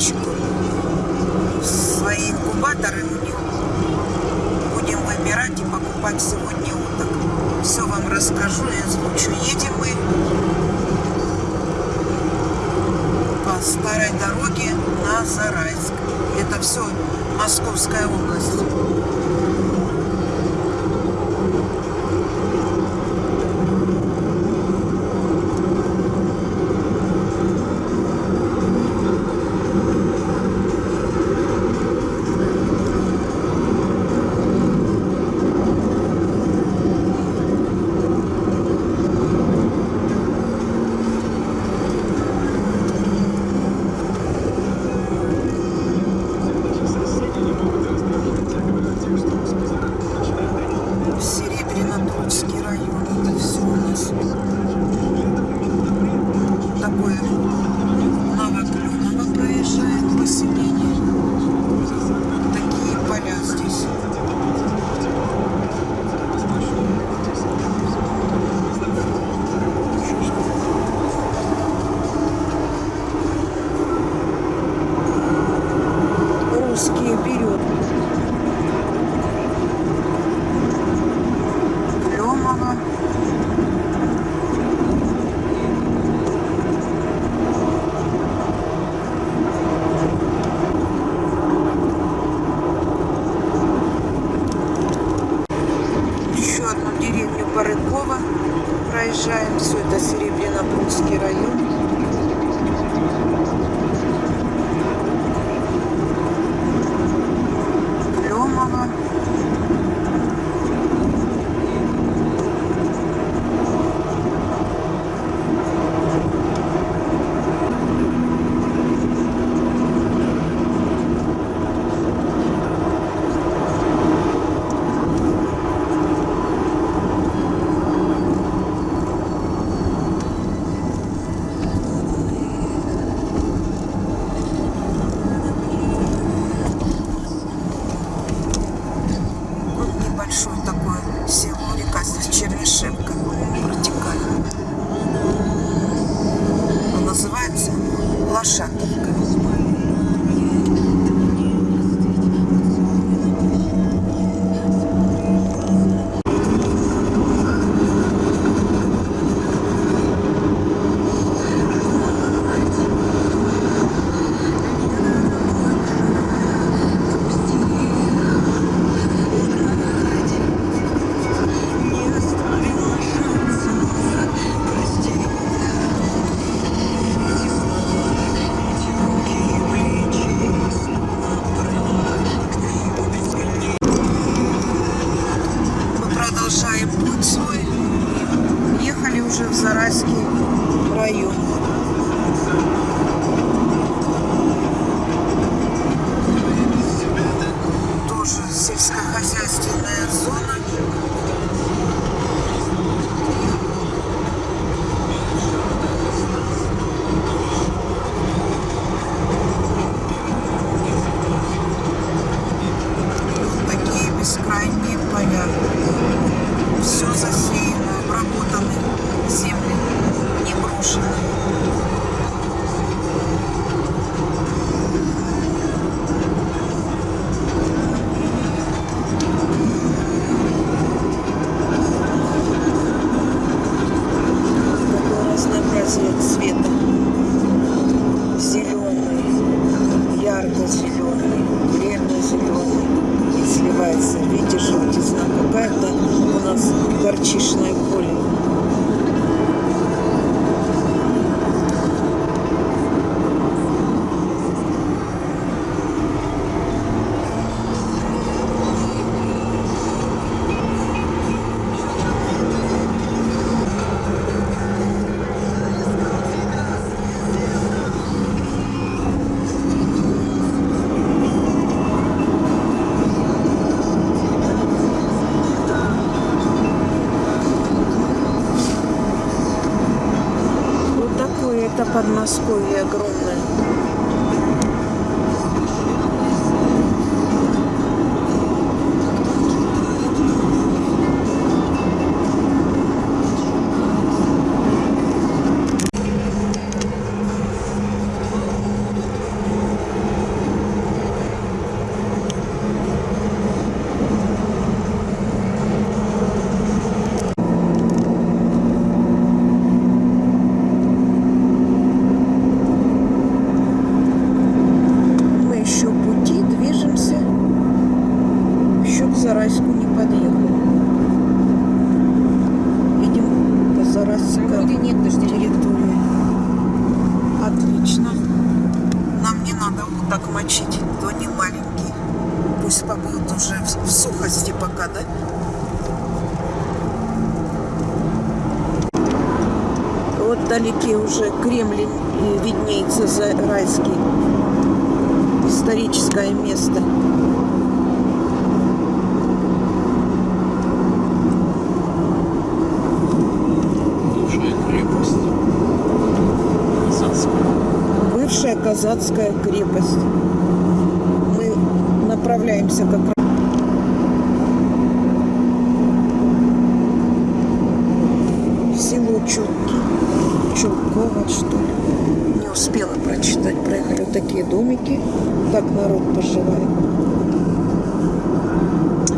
мальчику свои инкубаторы у них. Будем выбирать и покупать сегодня уток. Все вам расскажу и озвучу. Едем мы по старой дороге на Зарайск. Это все Московская область. Серебрянопрудский район морскую игру. Вдалеке уже Кремль виднеется за райский. Историческое место. Бывшая крепость. Казанская. Бывшая казацкая крепость. Мы направляемся как раз.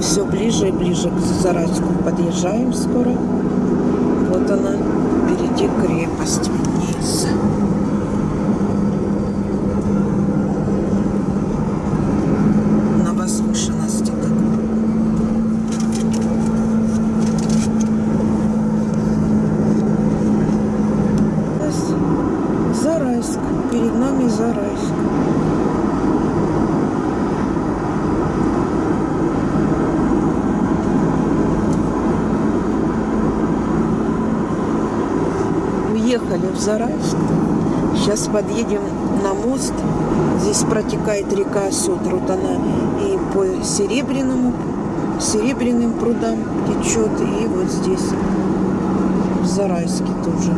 Все ближе и ближе к Зарайску подъезжаем скоро. Вот она, впереди крепость виднеется. на возвышенности так. Здесь Зарайск. Перед нами Зарайск. Уехали в Зарайск. Сейчас подъедем на мост. Здесь протекает река Сотр. Вот она и по Серебряному, Серебряным прудам течет. И вот здесь, в Зарайске тоже.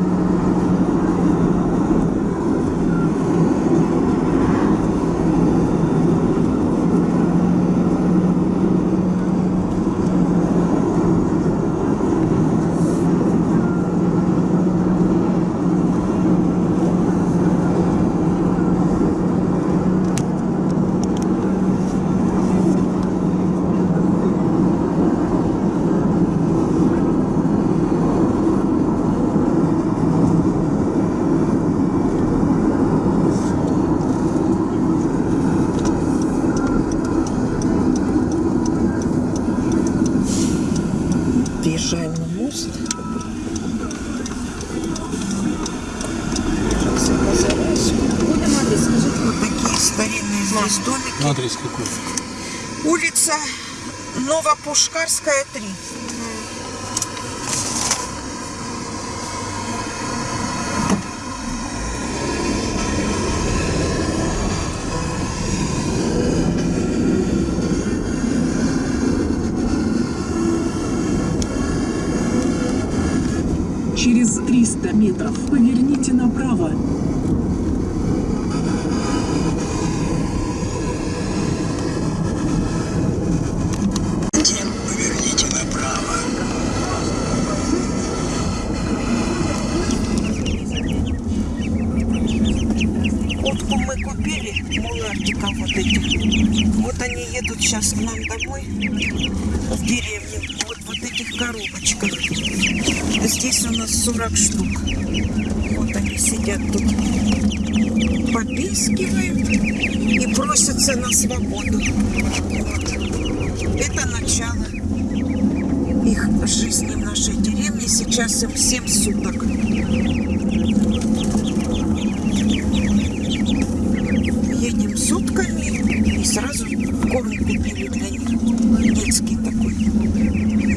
Въезжаем на мост. Сейчас скажите. Вот такие старинные здесь домики. Адрес какой? Улица Новопушкарская, 3. Вот они едут сейчас к нам домой, в деревню. Вот вот этих коробочках. Здесь у нас 40 штук. Вот они сидят тут. Попискивают и просятся на свободу. Вот. Это начало их жизни в нашей деревне. Сейчас им 7 суток. едем сутками и сразу корм купили для них. Детский такой.